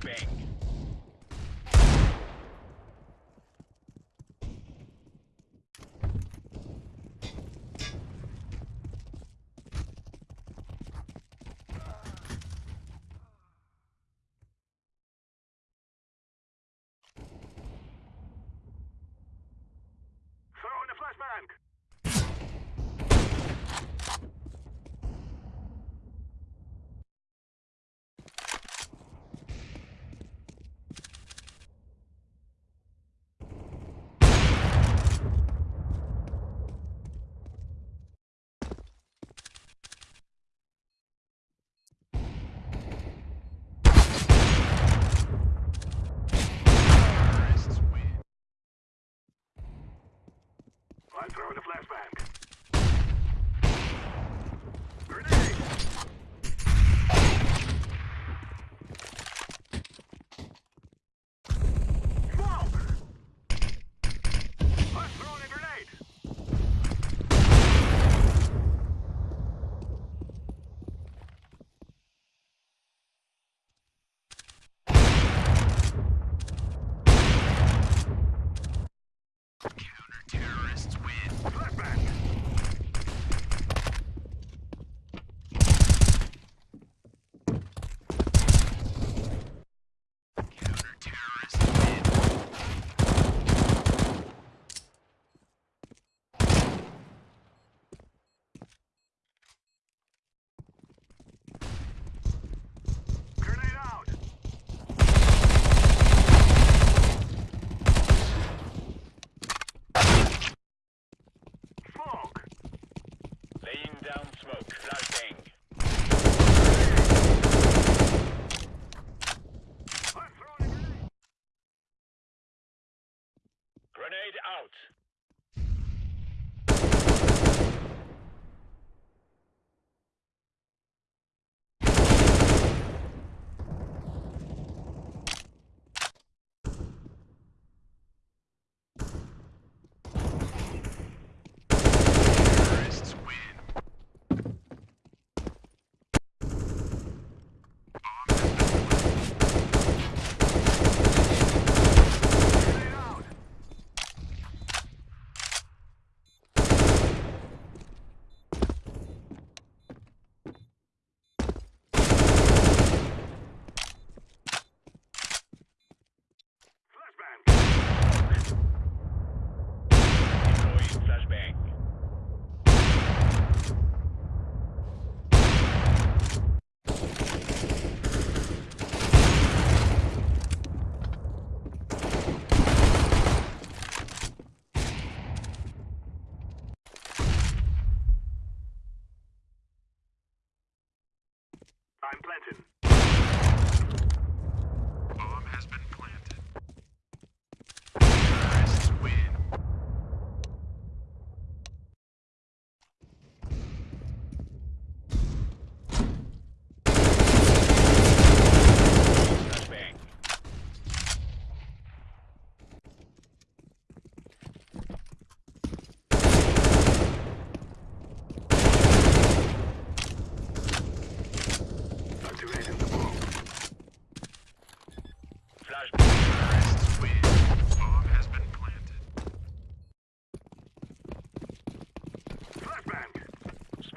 flashbang. I'm throwing a flashbang. Grenade! down smoke. Flashbang. Grenade out. planted.